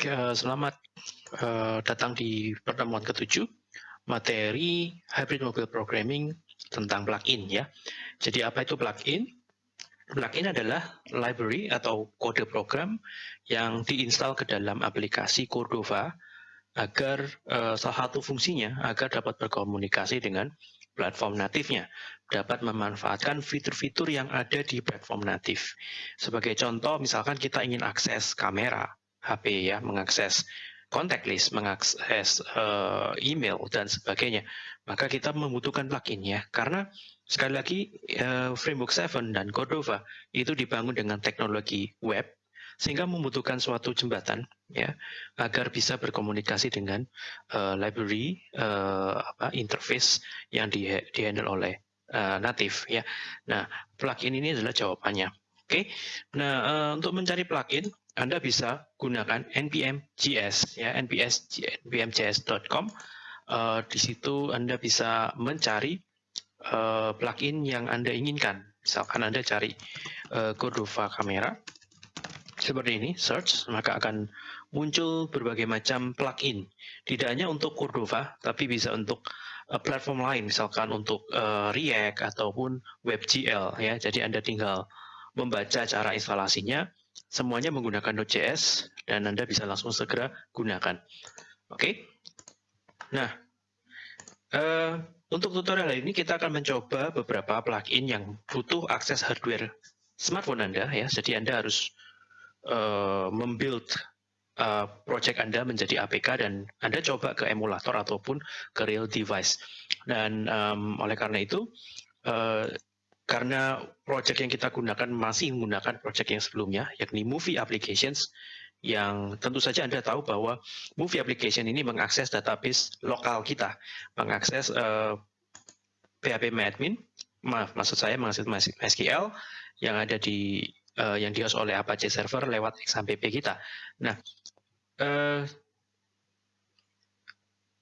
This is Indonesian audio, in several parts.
Baik, uh, selamat uh, datang di pertemuan ketujuh materi hybrid mobile programming tentang plugin ya. Jadi apa itu plugin? Plugin adalah library atau kode program yang diinstal ke dalam aplikasi Cordova agar uh, salah satu fungsinya agar dapat berkomunikasi dengan platform natifnya, dapat memanfaatkan fitur-fitur yang ada di platform natif. Sebagai contoh, misalkan kita ingin akses kamera, HP ya, mengakses contact list, mengakses uh, email dan sebagainya, maka kita membutuhkan plugin ya. Karena sekali lagi uh, Framework 7 dan Cordova itu dibangun dengan teknologi web sehingga membutuhkan suatu jembatan ya agar bisa berkomunikasi dengan uh, library uh, apa interface yang di, di oleh uh, native ya. Nah, plugin ini adalah jawabannya. Oke. Nah, uh, untuk mencari plugin anda bisa gunakan npm.js ya npmjs.com uh, di situ Anda bisa mencari uh, plugin yang Anda inginkan. Misalkan Anda cari uh, Cordova kamera seperti ini search maka akan muncul berbagai macam plugin. Tidak hanya untuk Cordova tapi bisa untuk platform lain. Misalkan untuk uh, React ataupun WebGL ya. Jadi Anda tinggal membaca cara instalasinya Semuanya menggunakan Node.js dan Anda bisa langsung segera gunakan. Oke. Okay? Nah, uh, untuk tutorial ini kita akan mencoba beberapa plugin yang butuh akses hardware smartphone Anda ya. Jadi Anda harus uh, membuild uh, project Anda menjadi APK dan Anda coba ke emulator ataupun ke real device. Dan um, oleh karena itu uh, karena project yang kita gunakan masih menggunakan project yang sebelumnya, yakni Movie Applications, yang tentu saja Anda tahu bahwa Movie Application ini mengakses database lokal kita, mengakses uh, PHP MyAdmin, maaf, maksud saya mengakses MySQL yang ada di uh, yang dihost oleh Apache Server lewat XAMPP kita. Nah, uh,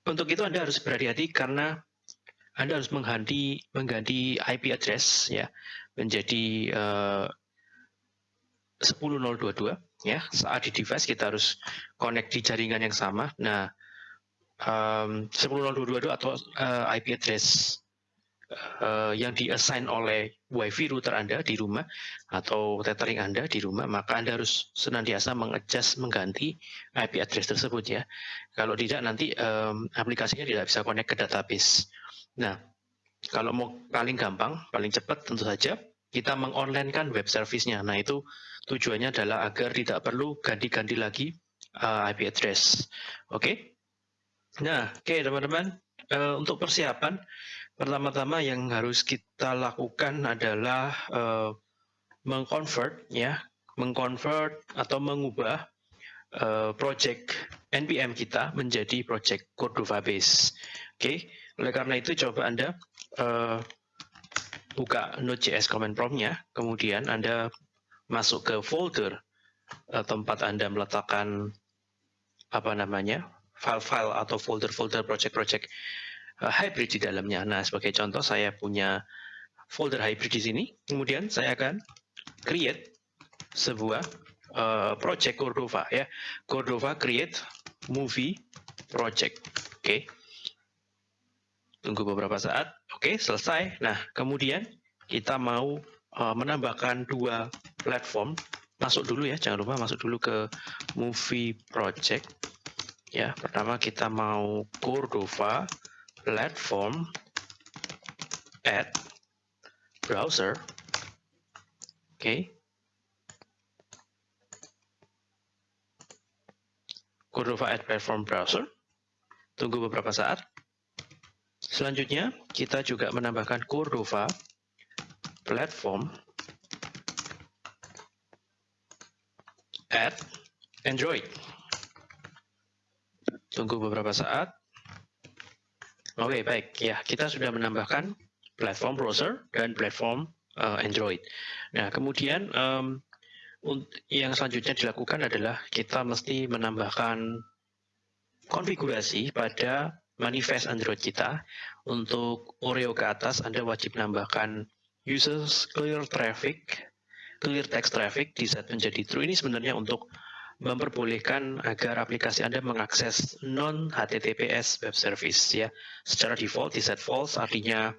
untuk itu Anda harus berhati-hati karena anda harus mengganti mengganti IP address ya menjadi uh, eh, 10022 ya. Saat di device kita harus connect di jaringan yang sama. Nah, um, 10022 atau uh, eh, IP address uh, yang diassign oleh WiFi router Anda di rumah atau tethering Anda di rumah, maka Anda harus senantiasa mengadjust mengganti IP address tersebut ya. Kalau tidak nanti um, aplikasinya tidak bisa connect ke database. Nah, kalau mau paling gampang, paling cepat tentu saja kita mengonlinekan web service-nya. Nah, itu tujuannya adalah agar tidak perlu ganti-ganti lagi uh, IP address. Oke? Okay? Nah, oke okay, teman-teman, uh, untuk persiapan, pertama-tama yang harus kita lakukan adalah uh, mengconvert, ya, mengconvert atau mengubah uh, project NPM kita menjadi project Cordova base. Oke, okay? Oleh karena itu coba Anda uh, buka Node.js command prompt-nya, kemudian Anda masuk ke folder uh, tempat Anda meletakkan apa namanya file-file atau folder-folder project-project uh, hybrid di dalamnya. Nah, sebagai contoh saya punya folder hybrid di sini. Kemudian saya akan create sebuah uh, project Cordova ya. Cordova create movie project. Oke. Okay. Tunggu beberapa saat. Oke, selesai. Nah, kemudian kita mau uh, menambahkan dua platform. Masuk dulu ya, jangan lupa masuk dulu ke Movie Project. Ya, pertama kita mau Cordova platform add browser. Oke. Cordova add platform browser. Tunggu beberapa saat. Selanjutnya, kita juga menambahkan Cordova platform add Android. Tunggu beberapa saat. Oke, okay, baik. Ya, kita sudah menambahkan platform browser dan platform uh, Android. Nah, kemudian um, yang selanjutnya dilakukan adalah kita mesti menambahkan konfigurasi pada manifest Android kita. Untuk Oreo ke atas, Anda wajib menambahkan users clear traffic, clear text traffic di set menjadi true. Ini sebenarnya untuk memperbolehkan agar aplikasi Anda mengakses non-HTTPS web service ya. Secara default di set false artinya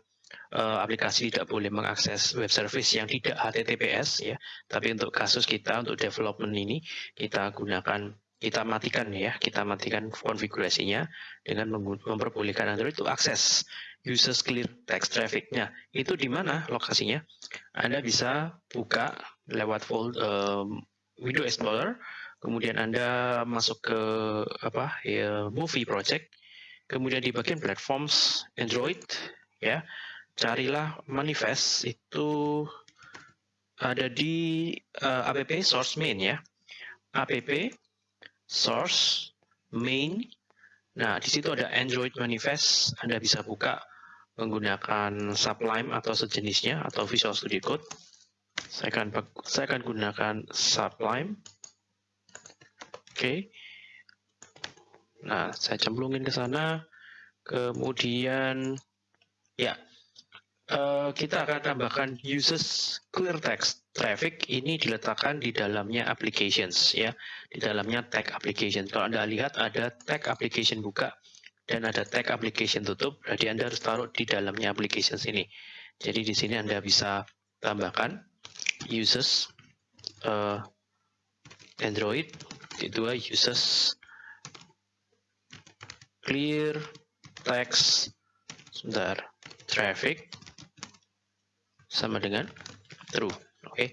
uh, aplikasi tidak boleh mengakses web service yang tidak HTTPS ya. Tapi untuk kasus kita untuk development ini kita gunakan kita matikan ya, kita matikan konfigurasinya dengan memperbolehkan Android untuk akses users clear text traffic-nya. Itu di mana lokasinya? Anda bisa buka lewat folder um, Window Explorer, kemudian Anda masuk ke apa ya, movie project, kemudian di bagian platforms Android ya carilah manifest itu ada di uh, app source main ya app source main. Nah di situ ada android manifest anda bisa buka menggunakan sublime atau sejenisnya atau visual studio code. Saya akan saya akan gunakan sublime. Oke. Okay. nah saya cemplungin ke sana. Kemudian ya Eh, kita akan tambahkan uses clear text traffic. Ini diletakkan di dalamnya applications ya. Di dalamnya tag application. Kalau anda lihat ada tag application buka dan ada tag application tutup berarti anda harus taruh di dalamnya applications ini. Jadi di sini anda bisa tambahkan uses uh, Android dua uses clear text sebentar traffic sama dengan true. Oke. Okay.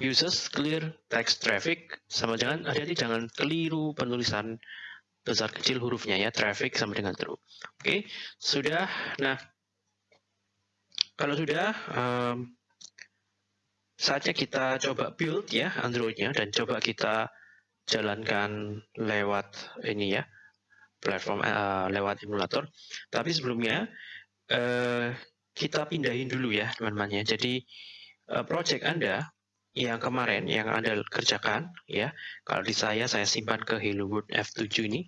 Uses clear text traffic sama dengan hati-hati jangan keliru penulisan besar kecil hurufnya ya. Traffic sama dengan true. Oke. Okay. Sudah. Nah, kalau sudah um, saatnya kita coba build ya Androidnya dan coba kita jalankan lewat ini ya platform uh, lewat emulator. Tapi sebelumnya uh, kita pindahin dulu ya teman-teman ya. Jadi uh, project Anda yang kemarin yang Anda kerjakan ya, kalau di saya saya simpan ke Hello World F7 ini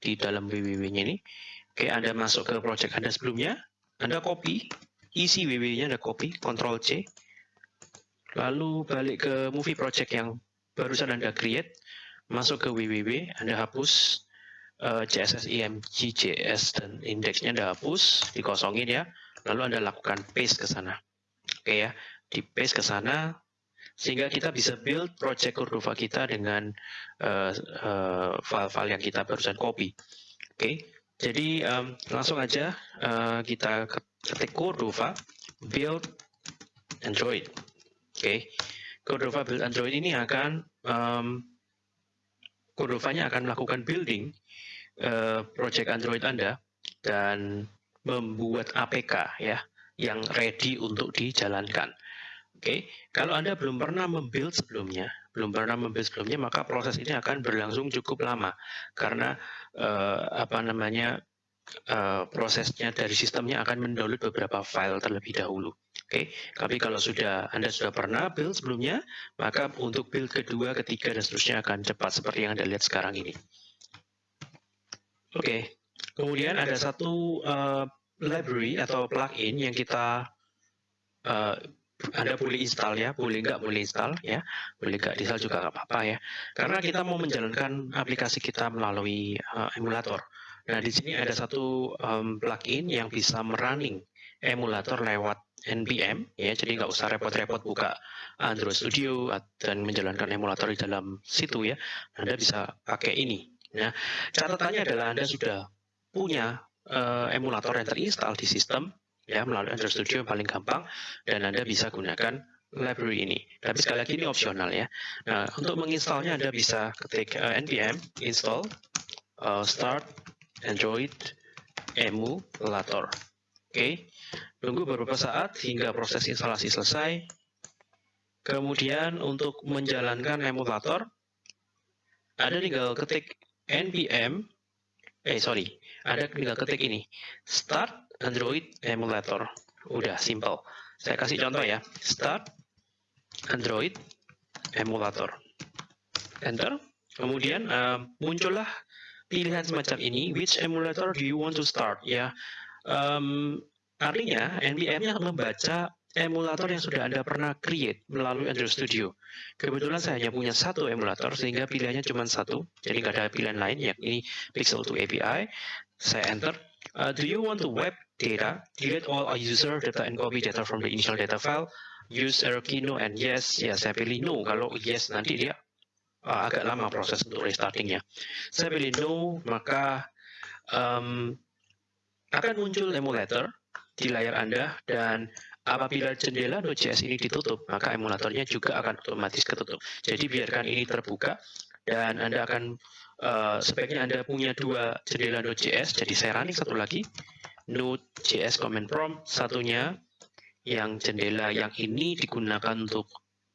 di dalam www-nya ini. Oke, Anda masuk ke project Anda sebelumnya, Anda copy isi www-nya Anda copy, Ctrl C. Lalu balik ke movie project yang barusan Anda create, masuk ke www, Anda hapus uh, CSS IMG JS dan indeksnya Anda hapus, dikosongin ya lalu Anda lakukan paste ke sana. Oke ya, di paste ke sana sehingga kita bisa build project Cordova kita dengan uh, uh, file-file yang kita barusan copy. Oke, jadi um, langsung aja uh, kita ketik Cordova build Android. Oke, Cordova build Android ini akan um, Cordova-nya akan melakukan building uh, project Android Anda dan membuat APK ya yang ready untuk dijalankan. Oke, okay. kalau Anda belum pernah membuild sebelumnya, belum pernah membuild sebelumnya, maka proses ini akan berlangsung cukup lama karena uh, apa namanya uh, prosesnya dari sistemnya akan mendownload beberapa file terlebih dahulu. Oke, okay. tapi kalau sudah Anda sudah pernah build sebelumnya, maka untuk build kedua, ketiga, dan seterusnya akan cepat seperti yang Anda lihat sekarang ini. Oke, okay. kemudian ada satu uh, library atau plugin yang kita uh, anda boleh install ya, boleh nggak boleh install ya, boleh nggak install juga nggak apa-apa ya. Karena kita mau menjalankan aplikasi kita melalui uh, emulator. Nah di sini ada satu um, plugin yang bisa merunning emulator lewat npm ya, jadi nggak usah repot-repot buka Android Studio dan menjalankan emulator di dalam situ ya. Anda bisa pakai ini. Nah catatannya adalah Anda sudah punya uh, emulator yang terinstall di sistem ya melalui Android Studio yang paling gampang dan Anda bisa gunakan library ini. Tapi sekali lagi ini opsional ya. Nah, untuk menginstalnya Anda bisa ketik uh, npm install uh, start android emulator. Oke. Okay. Tunggu beberapa saat hingga proses instalasi selesai. Kemudian untuk menjalankan emulator Anda tinggal ketik npm eh sorry ada tinggal ketik ini. Start Android emulator. Udah simple. Saya kasih contoh ya. Start Android emulator. Enter. Kemudian uh, muncullah pilihan semacam ini. Which emulator do you want to start? Ya um, artinya npm-nya membaca emulator yang sudah Anda pernah create melalui Android Studio. Kebetulan saya hanya punya satu emulator, sehingga pilihannya cuma satu, jadi nggak ada pilihan lain, yakni Pixel 2 API. Saya enter. Uh, do you want to web data? Delete all user data and copy data from the initial data file. Use error key no and yes. Ya, saya pilih no. Kalau yes, nanti dia uh, agak lama proses untuk restartingnya. Saya pilih no, maka um, akan muncul emulator di layar Anda dan apabila jendela Node.js ini ditutup, maka emulatornya juga akan otomatis ketutup. Jadi biarkan ini terbuka dan Anda akan uh, sebaiknya Anda punya dua jendela Node.js. Jadi saya running satu lagi Node.js command prompt, satunya yang jendela yang ini digunakan untuk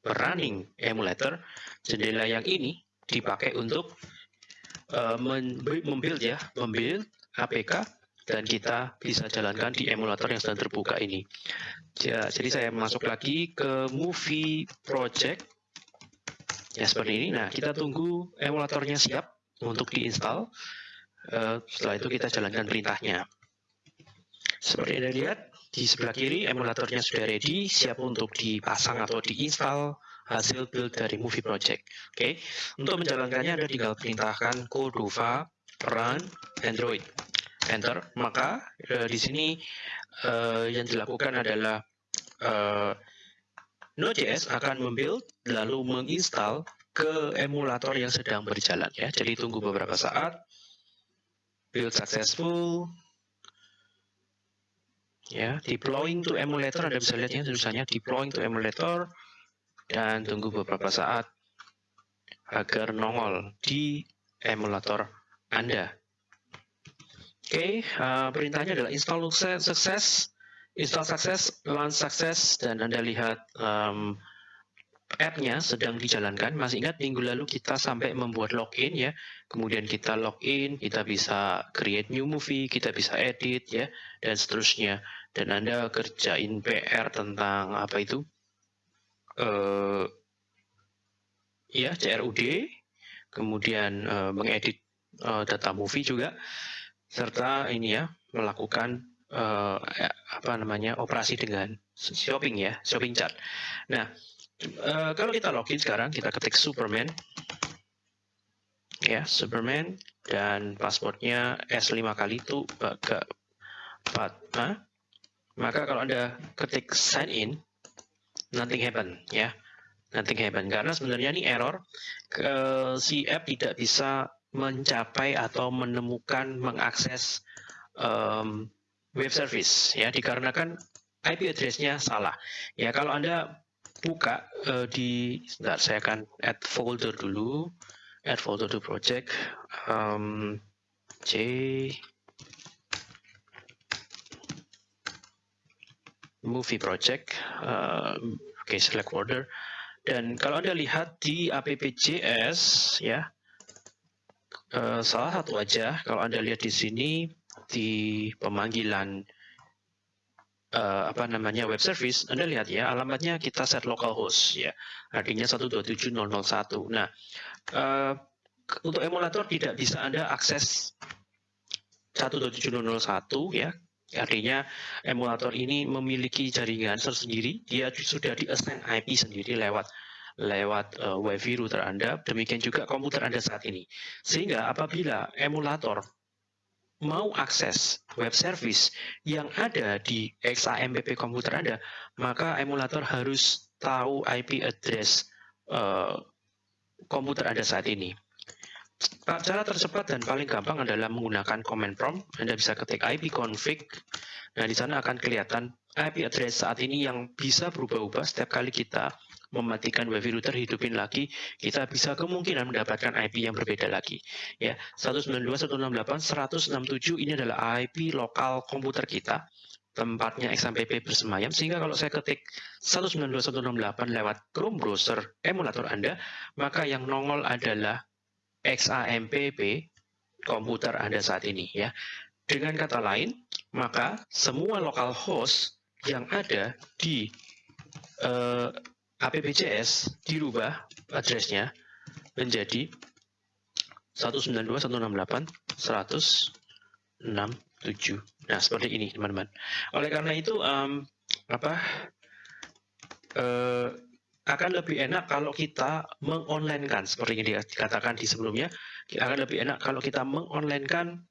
running emulator, jendela yang ini dipakai untuk uh, membuild ya, membuild APK dan kita bisa jalankan di emulator yang sedang terbuka ini. Ya, jadi saya masuk lagi ke movie project. Ya, seperti ini. Nah, kita tunggu emulatornya siap untuk diinstal. Uh, setelah itu kita jalankan perintahnya. Seperti Anda lihat, di sebelah kiri emulatornya sudah ready, siap untuk dipasang atau diinstal hasil build dari movie project. Oke, okay. untuk menjalankannya Anda tinggal perintahkan cordova run android enter, maka uh, di sini uh, yang dilakukan adalah uh, Node.js akan membuild lalu menginstal ke emulator yang sedang berjalan ya. Jadi tunggu beberapa saat. Build successful. Ya, deploying to emulator Anda bisa lihat ya tulisannya deploying to emulator dan tunggu beberapa saat agar nongol di emulator Anda. Oke, okay, uh, perintahnya adalah install sukses, install sukses, launch sukses, dan Anda lihat um, app-nya sedang dijalankan. Masih ingat minggu lalu kita sampai membuat login ya, kemudian kita login, kita bisa create new movie, kita bisa edit ya, dan seterusnya. Dan Anda kerjain PR tentang apa itu? Uh, ya, CRUD, kemudian uh, mengedit uh, data movie juga serta ini ya melakukan uh, apa namanya operasi dengan shopping ya shopping chat. Nah uh, kalau kita login sekarang kita ketik Superman. Ya Superman. Dan passwordnya S 5 kali itu ke 4 nah, maka kalau anda ketik sign in nothing happen ya. Nothing happen. Karena sebenarnya ini error. Ke, si app tidak bisa mencapai atau menemukan mengakses um, web service ya. Dikarenakan IP address-nya salah. Ya kalau Anda buka uh, di sebentar saya akan add folder dulu. Add folder to project. Um, C movie project. Uh, oke okay, select folder dan kalau Anda lihat di appjs ya uh, salah satu aja kalau Anda lihat di sini di pemanggilan uh, apa namanya web service, Anda lihat ya alamatnya kita set localhost ya, artinya 127.001. Nah, uh, untuk emulator tidak bisa Anda akses 127.001 ya, artinya emulator ini memiliki jaringan tersendiri, dia sudah di assign IP sendiri lewat lewat uh, WiFi router Anda, demikian juga komputer Anda saat ini. Sehingga apabila emulator mau akses web service yang ada di XAMPP komputer Anda, maka emulator harus tahu IP address uh, komputer Anda saat ini. Cara tercepat dan paling gampang adalah menggunakan command prompt. Anda bisa ketik ipconfig. Nah, di sana akan kelihatan IP address saat ini yang bisa berubah-ubah setiap kali kita mematikan wifi router hidupin lagi, kita bisa kemungkinan mendapatkan IP yang berbeda lagi. Ya, 192.168.167 ini adalah IP lokal komputer kita tempatnya XAMPP bersemayam sehingga kalau saya ketik 192.168 lewat Chrome browser emulator Anda maka yang nongol adalah XAMPP komputer Anda saat ini ya dengan kata lain maka semua lokal host yang ada di uh, APBCS dirubah addressnya menjadi 192.168.167. Nah, seperti ini, teman-teman. Oleh karena itu, um, apa uh, akan lebih enak kalau kita mengonlinekan seperti yang dikatakan di sebelumnya akan lebih enak kalau kita mengonlinekan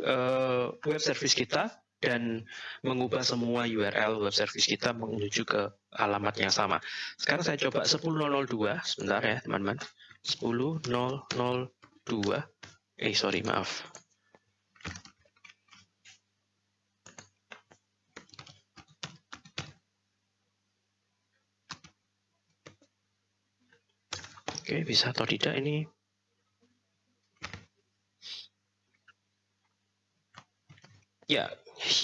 uh, web service kita dan mengubah semua URL web service kita menuju ke alamat yang sama. Sekarang saya coba 10.002, sebentar ya teman-teman. 10.002, eh sorry maaf. Oke, bisa atau tidak ini? Ya,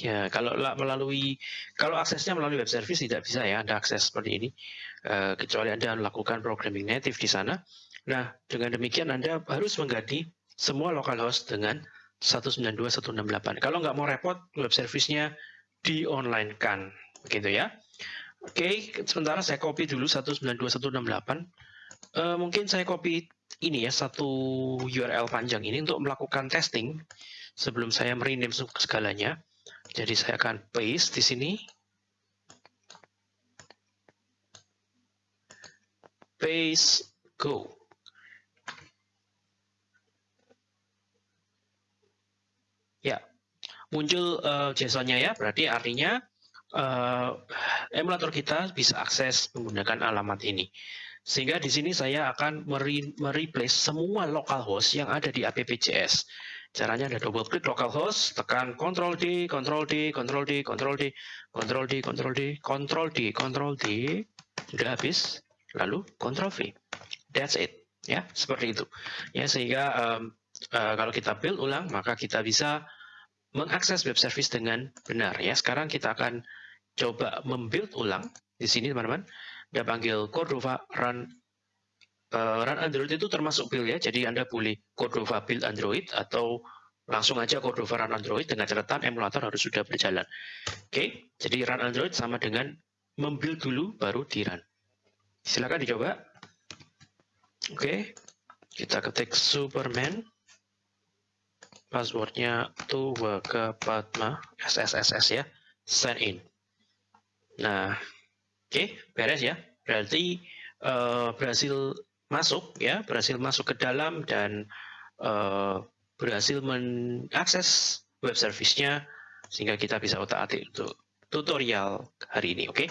ya kalau melalui kalau aksesnya melalui web service tidak bisa ya Anda akses seperti ini uh, kecuali Anda melakukan programming native di sana. Nah, dengan demikian Anda harus mengganti semua localhost dengan 192.168. Kalau nggak mau repot, web service-nya di online kan, begitu ya. Oke, sementara saya copy dulu 192.168 uh, mungkin saya copy ini ya satu URL panjang ini untuk melakukan testing sebelum saya merename segalanya. Jadi saya akan paste di sini. Paste go. Ya, muncul uh, JSON-nya ya, berarti artinya uh, emulator kita bisa akses menggunakan alamat ini. Sehingga di sini saya akan mereplace semua localhost yang ada di AppJS. Caranya ada double klik localhost, tekan Ctrl D, Ctrl D, Ctrl D, Ctrl D, Ctrl D, Ctrl D, Ctrl D, Ctrl D, sudah habis, lalu Ctrl V. That's it. Ya, seperti itu. Ya, sehingga um, uh, kalau kita build ulang, maka kita bisa mengakses web service dengan benar. Ya, sekarang kita akan coba membuild ulang di sini, teman-teman dia panggil Cordova run uh, run Android itu termasuk build ya. Jadi Anda boleh Cordova build Android atau langsung aja Cordova run Android dengan catatan emulator harus sudah berjalan. Oke, okay? jadi run Android sama dengan membuild dulu baru di run. Silakan dicoba. Oke, okay. kita ketik Superman. Passwordnya Tuwa ke Padma SSSS ya. Sign in. Nah, Oke, beres ya. Berarti uh, berhasil masuk ya, berhasil masuk ke dalam dan uh, berhasil mengakses web service-nya sehingga kita bisa otak-atik untuk tutorial hari ini, oke?